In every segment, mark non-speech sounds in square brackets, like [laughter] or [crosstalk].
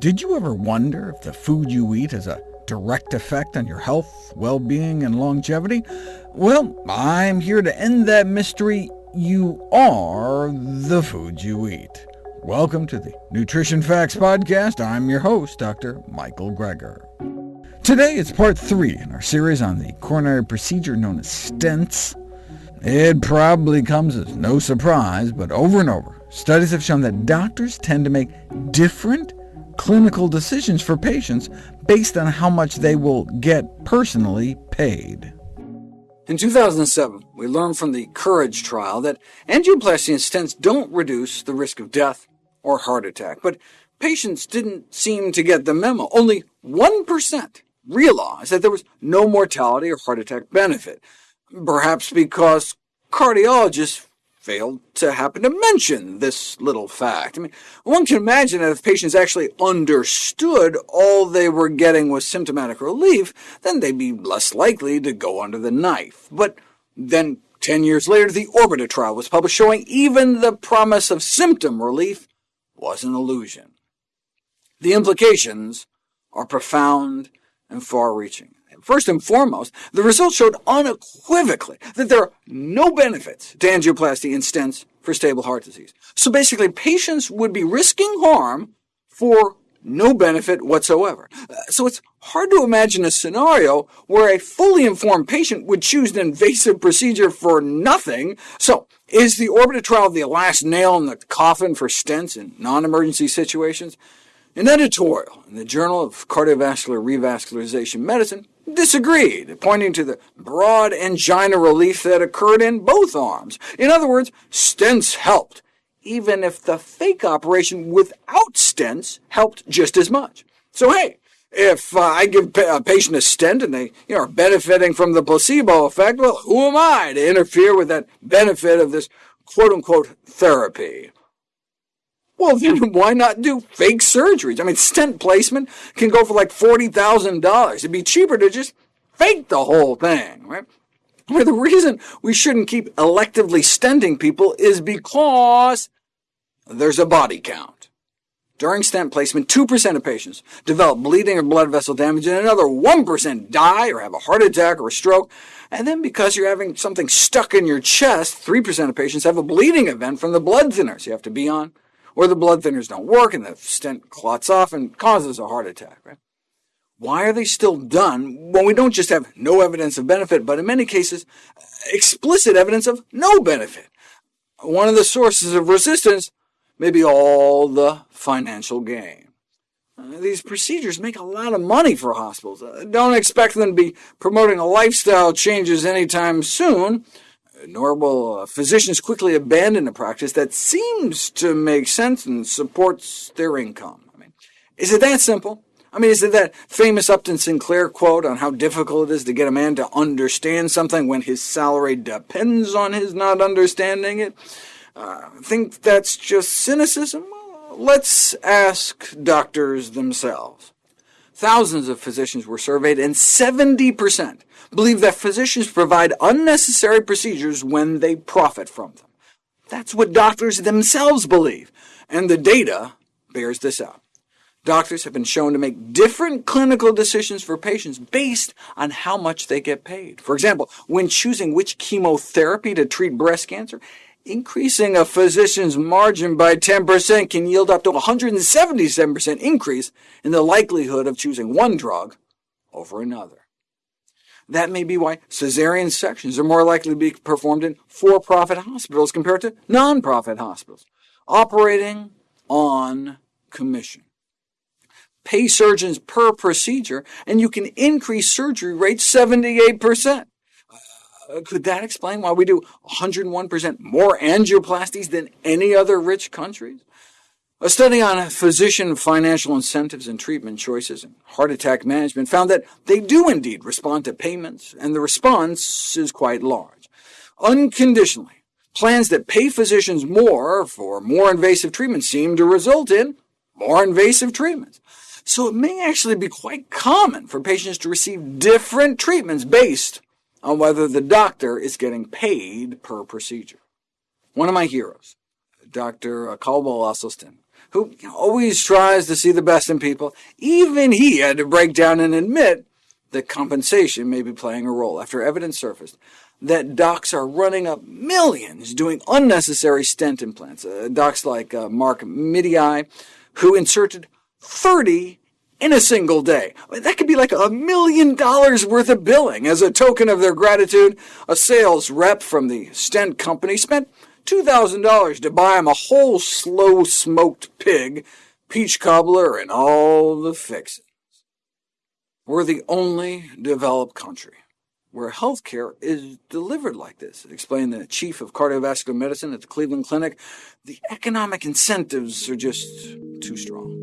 Did you ever wonder if the food you eat has a direct effect on your health, well-being, and longevity? Well, I'm here to end that mystery. You are the food you eat. Welcome to the Nutrition Facts Podcast. I'm your host, Dr. Michael Greger. Today it's part 3 in our series on the coronary procedure known as stents. It probably comes as no surprise, but over and over, studies have shown that doctors tend to make different clinical decisions for patients based on how much they will get personally paid. In 2007, we learned from the COURAGE trial that angioplasty and stents don't reduce the risk of death or heart attack, but patients didn't seem to get the memo. Only 1% realized that there was no mortality or heart attack benefit perhaps because cardiologists failed to happen to mention this little fact. I mean, one can imagine that if patients actually understood all they were getting was symptomatic relief, then they'd be less likely to go under the knife. But then 10 years later, the ORBITA trial was published showing even the promise of symptom relief was an illusion. The implications are profound and far-reaching. First and foremost, the results showed unequivocally that there are no benefits to angioplasty and stents for stable heart disease. So basically, patients would be risking harm for no benefit whatsoever. Uh, so it's hard to imagine a scenario where a fully informed patient would choose an invasive procedure for nothing. So is the ORBITA trial the last nail in the coffin for stents in non-emergency situations? An editorial in the Journal of Cardiovascular Revascularization Medicine disagreed, pointing to the broad angina relief that occurred in both arms. In other words, stents helped, even if the fake operation without stents helped just as much. So hey, if uh, I give a patient a stent and they you know, are benefiting from the placebo effect, well, who am I to interfere with that benefit of this quote-unquote therapy? Well, then [laughs] why not do fake surgeries? I mean, stent placement can go for like $40,000. It'd be cheaper to just fake the whole thing, right? Mean, the reason we shouldn't keep electively stenting people is because there's a body count. During stent placement, 2% of patients develop bleeding or blood vessel damage, and another 1% die or have a heart attack or a stroke. And then because you're having something stuck in your chest, 3% of patients have a bleeding event from the blood thinners you have to be on or the blood thinners don't work and the stent clots off and causes a heart attack. Right? Why are they still done when we don't just have no evidence of benefit, but in many cases, explicit evidence of no benefit? One of the sources of resistance may be all the financial gain. Uh, these procedures make a lot of money for hospitals. Uh, don't expect them to be promoting lifestyle changes anytime soon, nor will uh, physicians quickly abandon a practice that seems to make sense and supports their income. I mean, is it that simple? I mean, is it that famous Upton Sinclair quote on how difficult it is to get a man to understand something when his salary depends on his not understanding it? Uh, think that's just cynicism? Let's ask doctors themselves. Thousands of physicians were surveyed, and 70% believe that physicians provide unnecessary procedures when they profit from them. That's what doctors themselves believe, and the data bears this out. Doctors have been shown to make different clinical decisions for patients based on how much they get paid. For example, when choosing which chemotherapy to treat breast cancer, increasing a physician's margin by 10% can yield up to 177% increase in the likelihood of choosing one drug over another. That may be why cesarean sections are more likely to be performed in for-profit hospitals compared to non-profit hospitals, operating on commission. Pay surgeons per procedure, and you can increase surgery rates 78%. Uh, could that explain why we do 101% more angioplasties than any other rich countries? A study on physician financial incentives and treatment choices in heart attack management found that they do indeed respond to payments, and the response is quite large. Unconditionally, plans that pay physicians more for more invasive treatments seem to result in more invasive treatments. So it may actually be quite common for patients to receive different treatments based on whether the doctor is getting paid per procedure. One of my heroes, Dr. Caldwell Esselstyn, who always tries to see the best in people, even he had to break down and admit that compensation may be playing a role after evidence surfaced that docs are running up millions doing unnecessary stent implants. Uh, docs like uh, Mark Midei, who inserted 30 in a single day. That could be like a million dollars worth of billing. As a token of their gratitude, a sales rep from the stent company spent $2,000 to buy him a whole slow-smoked pig, peach cobbler, and all the fixings. We're the only developed country where healthcare is delivered like this, explained the chief of cardiovascular medicine at the Cleveland Clinic. The economic incentives are just too strong.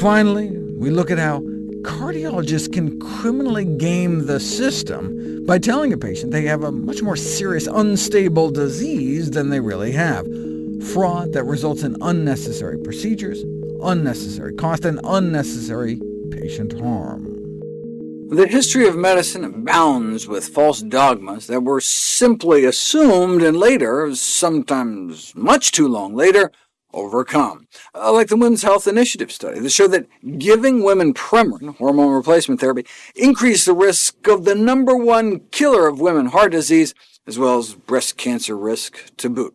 Finally, we look at how cardiologists can criminally game the system by telling a patient they have a much more serious unstable disease than they really have. Fraud that results in unnecessary procedures, unnecessary cost, and unnecessary patient harm. The history of medicine abounds with false dogmas that were simply assumed and later, sometimes much too long later, overcome, uh, like the Women's Health Initiative study that showed that giving women Premarin, hormone replacement therapy, increased the risk of the number one killer of women, heart disease, as well as breast cancer risk to boot.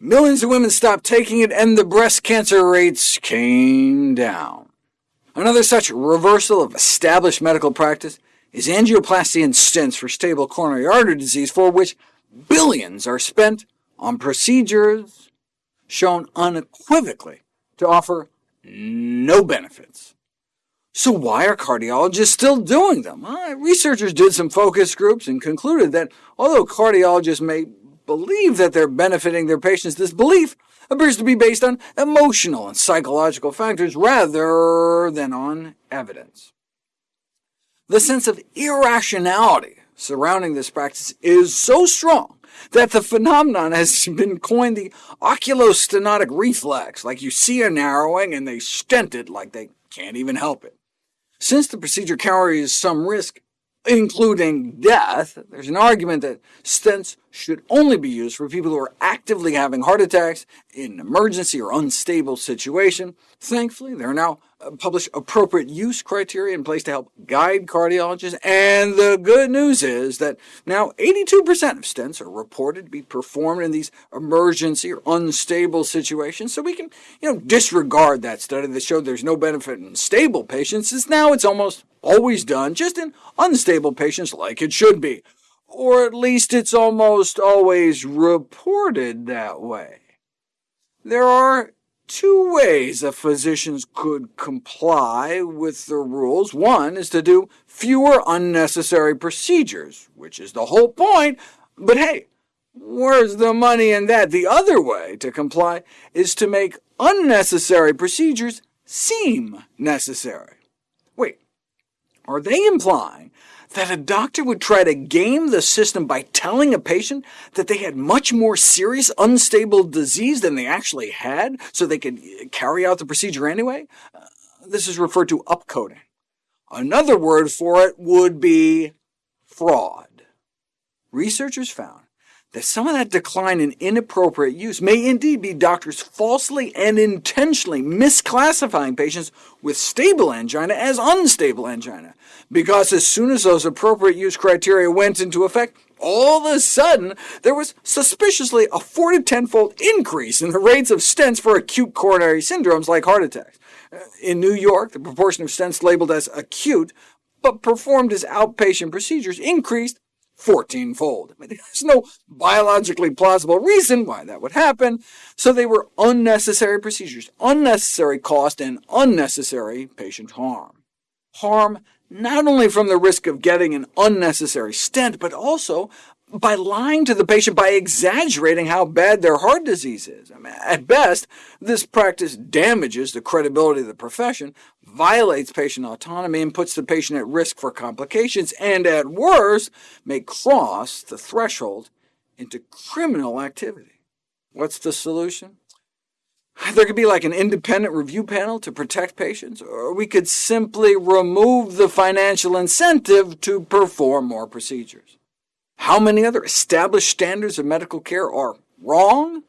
Millions of women stopped taking it, and the breast cancer rates came down. Another such reversal of established medical practice is angioplasty and stents for stable coronary artery disease, for which billions are spent on procedures shown unequivocally to offer no benefits. So why are cardiologists still doing them? Well, researchers did some focus groups and concluded that although cardiologists may believe that they're benefiting their patients, this belief appears to be based on emotional and psychological factors rather than on evidence. The sense of irrationality surrounding this practice is so strong that the phenomenon has [laughs] been coined the oculostenotic reflex, like you see a narrowing and they stent it like they can't even help it. Since the procedure carries some risk, including death, there's an argument that stents should only be used for people who are actively having heart attacks in an emergency or unstable situation. Thankfully, there are now uh, published appropriate use criteria in place to help guide cardiologists, and the good news is that now 82% of stents are reported to be performed in these emergency or unstable situations, so we can you know, disregard that study that showed there's no benefit in stable patients, since now it's almost always done, just in unstable patients like it should be. Or at least it's almost always reported that way. There are two ways a physician could comply with the rules. One is to do fewer unnecessary procedures, which is the whole point, but hey, where's the money in that? The other way to comply is to make unnecessary procedures seem necessary. Wait, are they implying that a doctor would try to game the system by telling a patient that they had much more serious unstable disease than they actually had, so they could carry out the procedure anyway? Uh, this is referred to upcoding. Another word for it would be fraud. Researchers found that some of that decline in inappropriate use may indeed be doctors falsely and intentionally misclassifying patients with stable angina as unstable angina, because as soon as those appropriate use criteria went into effect, all of a sudden there was suspiciously a 4 to 10-fold increase in the rates of stents for acute coronary syndromes like heart attacks. Uh, in New York, the proportion of stents labeled as acute but performed as outpatient procedures increased 14-fold. There's no biologically plausible reason why that would happen, so they were unnecessary procedures, unnecessary cost, and unnecessary patient harm. Harm not only from the risk of getting an unnecessary stent, but also by lying to the patient by exaggerating how bad their heart disease is. I mean, at best, this practice damages the credibility of the profession, violates patient autonomy, and puts the patient at risk for complications, and at worst, may cross the threshold into criminal activity. What's the solution? There could be like an independent review panel to protect patients, or we could simply remove the financial incentive to perform more procedures. How many other established standards of medical care are wrong?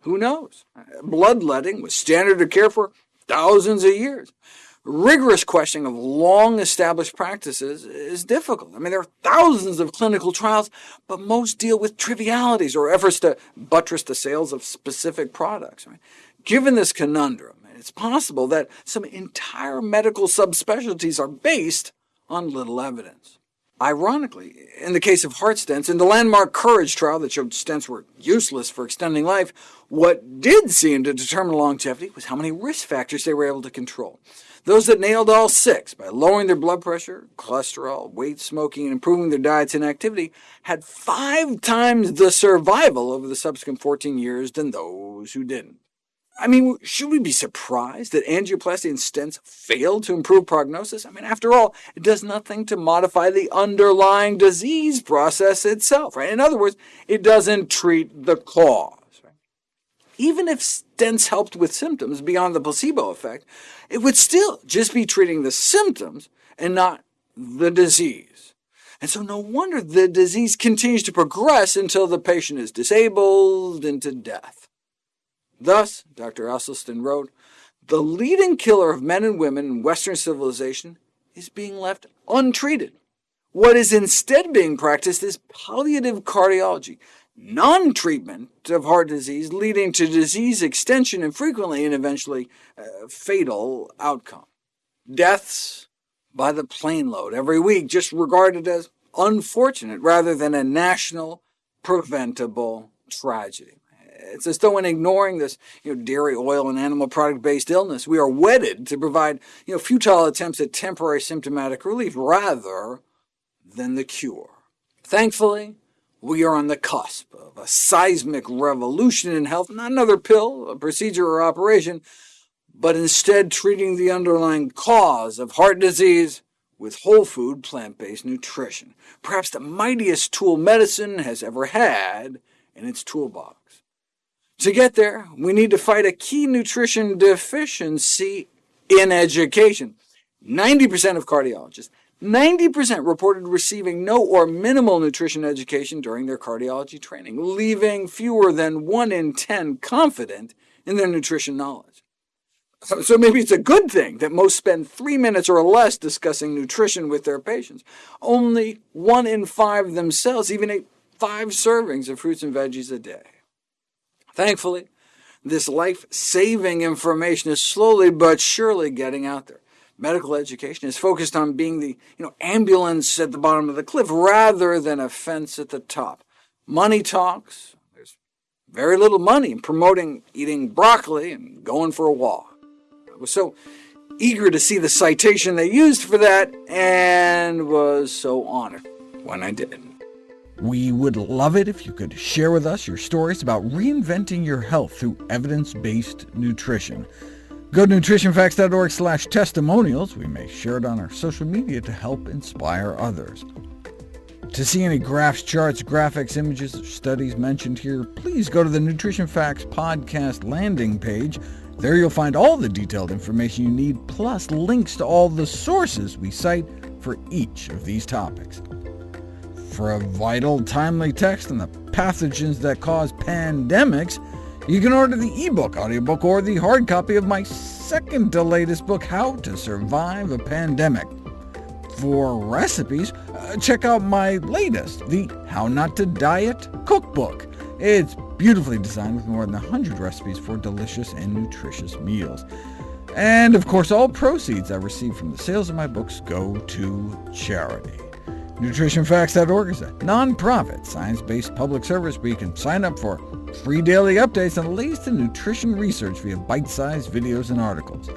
Who knows? Bloodletting was standard of care for thousands of years. Rigorous questioning of long-established practices is difficult. I mean, there are thousands of clinical trials, but most deal with trivialities or efforts to buttress the sales of specific products. I mean, given this conundrum, it's possible that some entire medical subspecialties are based on little evidence. Ironically, in the case of heart stents, in the landmark COURAGE trial that showed stents were useless for extending life, what did seem to determine longevity was how many risk factors they were able to control. Those that nailed all six by lowering their blood pressure, cholesterol, weight, smoking, and improving their diets and activity had five times the survival over the subsequent 14 years than those who didn't. I mean, should we be surprised that angioplasty and stents failed to improve prognosis? I mean, after all, it does nothing to modify the underlying disease process itself. Right? In other words, it doesn't treat the cause. Right? Even if stents helped with symptoms beyond the placebo effect, it would still just be treating the symptoms and not the disease. And so no wonder the disease continues to progress until the patient is disabled into death. Thus, Dr. Esselstyn wrote, the leading killer of men and women in Western civilization is being left untreated. What is instead being practiced is palliative cardiology, non-treatment of heart disease leading to disease extension and frequently and eventually uh, fatal outcome. Deaths by the plane load every week just regarded as unfortunate rather than a national preventable tragedy. It's as though in ignoring this you know, dairy, oil, and animal product-based illness, we are wedded to provide you know, futile attempts at temporary symptomatic relief rather than the cure. Thankfully, we are on the cusp of a seismic revolution in health, not another pill, a procedure, or operation, but instead treating the underlying cause of heart disease with whole food, plant-based nutrition, perhaps the mightiest tool medicine has ever had in its toolbox. To get there, we need to fight a key nutrition deficiency in education. 90% of cardiologists, 90% reported receiving no or minimal nutrition education during their cardiology training, leaving fewer than 1 in 10 confident in their nutrition knowledge. So maybe it's a good thing that most spend three minutes or less discussing nutrition with their patients. Only 1 in 5 themselves even ate five servings of fruits and veggies a day. Thankfully, this life-saving information is slowly but surely getting out there. Medical education is focused on being the you know, ambulance at the bottom of the cliff rather than a fence at the top. Money talks. There's very little money in promoting eating broccoli and going for a walk. I was so eager to see the citation they used for that, and was so honored when I did. We would love it if you could share with us your stories about reinventing your health through evidence-based nutrition. Go to nutritionfacts.org slash testimonials. We may share it on our social media to help inspire others. To see any graphs, charts, graphics, images, or studies mentioned here, please go to the Nutrition Facts podcast landing page. There you'll find all the detailed information you need, plus links to all the sources we cite for each of these topics for a vital, timely text on the pathogens that cause pandemics, you can order the ebook, audiobook, or the hard copy of my second to latest book, How to Survive a Pandemic. For recipes, uh, check out my latest, the How Not to Diet cookbook. It's beautifully designed with more than 100 recipes for delicious and nutritious meals. And of course, all proceeds I receive from the sales of my books go to charity. NutritionFacts.org is a non-profit, science-based public service where you can sign up for free daily updates on the latest in nutrition research via bite-sized videos and articles.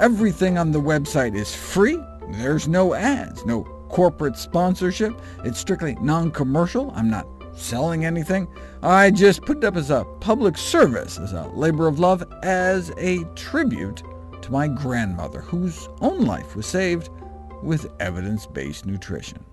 Everything on the website is free. There's no ads, no corporate sponsorship. It's strictly non-commercial. I'm not selling anything. I just put it up as a public service, as a labor of love, as a tribute to my grandmother, whose own life was saved with evidence-based nutrition.